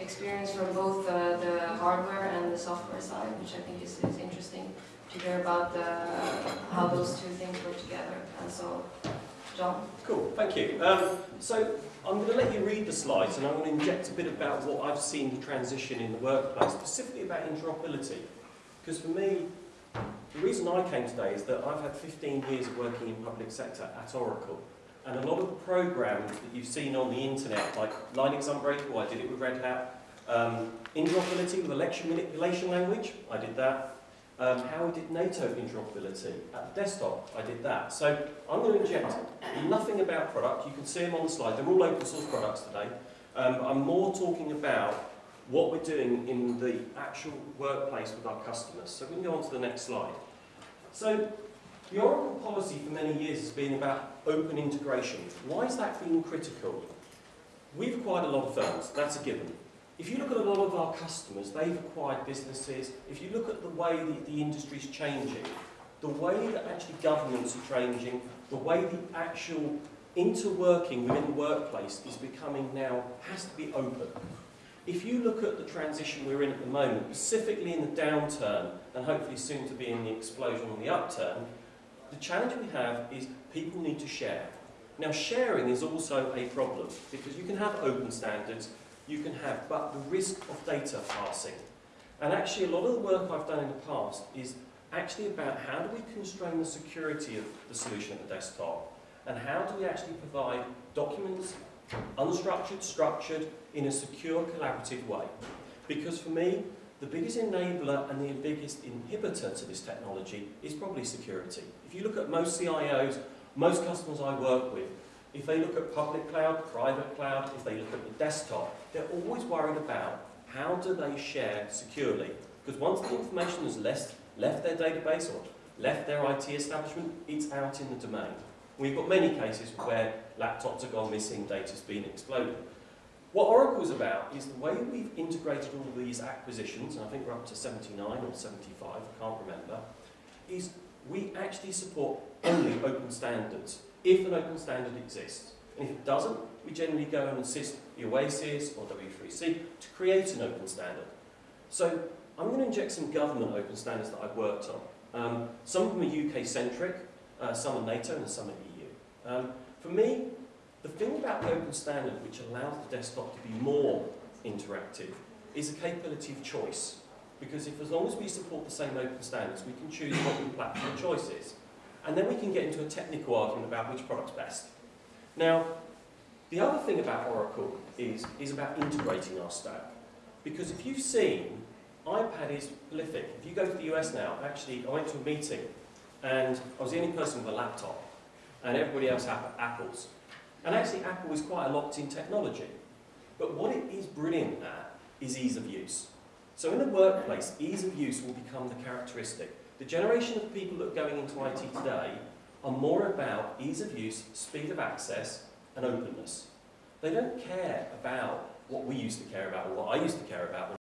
experience from both uh, the hardware and the software side, which I think is, is interesting to hear about the, how those two things work together. And so, John? Cool, thank you. Um, so I'm going to let you read the slides and I'm going to inject a bit about what I've seen the transition in the workplace, specifically about interoperability. Because for me, the reason I came today is that I've had 15 years of working in public sector at Oracle. And a lot of the programs that you've seen on the internet, like Linux Unbreakable, I did it with Red Hat, um, interoperability with election manipulation language, I did that. Um, how we did NATO interoperability at the desktop, I did that. So I'm going to inject nothing about product. You can see them on the slide. They're all open source products today. Um, I'm more talking about what we're doing in the actual workplace with our customers. So we can go on to the next slide. So the Oracle policy for many years has been about open integration. Why has that been critical? We've acquired a lot of firms, that's a given. If you look at a lot of our customers, they've acquired businesses. If you look at the way that the industry's changing, the way that actually governments are changing, the way the actual interworking within the workplace is becoming now, has to be open. If you look at the transition we're in at the moment, specifically in the downturn, and hopefully soon to be in the explosion on the upturn, the challenge we have is people need to share. Now sharing is also a problem, because you can have open standards, you can have, but the risk of data passing. And actually a lot of the work I've done in the past is actually about how do we constrain the security of the solution at the desktop, and how do we actually provide documents, unstructured, structured, in a secure, collaborative way. Because for me, the biggest enabler and the biggest inhibitor to this technology is probably security. If you look at most CIOs, most customers I work with, if they look at public cloud, private cloud, if they look at the desktop, they're always worried about how do they share securely. Because once the information has left, left their database or left their IT establishment, it's out in the domain. We've got many cases where laptops have gone missing, data's been exploded. What Oracle's about is the way we've integrated all these acquisitions, and I think we're up to 79 or 75, I can't remember, is we actually support only open standards, if an open standard exists. And if it doesn't, we generally go and assist the Oasis or W3C to create an open standard. So I'm going to inject some government open standards that I've worked on. Um, some of them are UK-centric, uh, some are NATO and some are EU. Um, for me, the thing about the open standard which allows the desktop to be more interactive is the capability of choice. Because if as long as we support the same open standards, we can choose what the platform choice is. And then we can get into a technical argument about which product's best. Now, the other thing about Oracle is, is about integrating our stack. Because if you've seen, iPad is prolific. If you go to the US now, actually, I went to a meeting and I was the only person with a laptop and everybody else had Apples. And actually, Apple is quite a locked-in technology. But what it is brilliant at is ease of use. So in the workplace, ease of use will become the characteristic. The generation of people that are going into IT today are more about ease of use, speed of access, and openness. They don't care about what we used to care about, or what I used to care about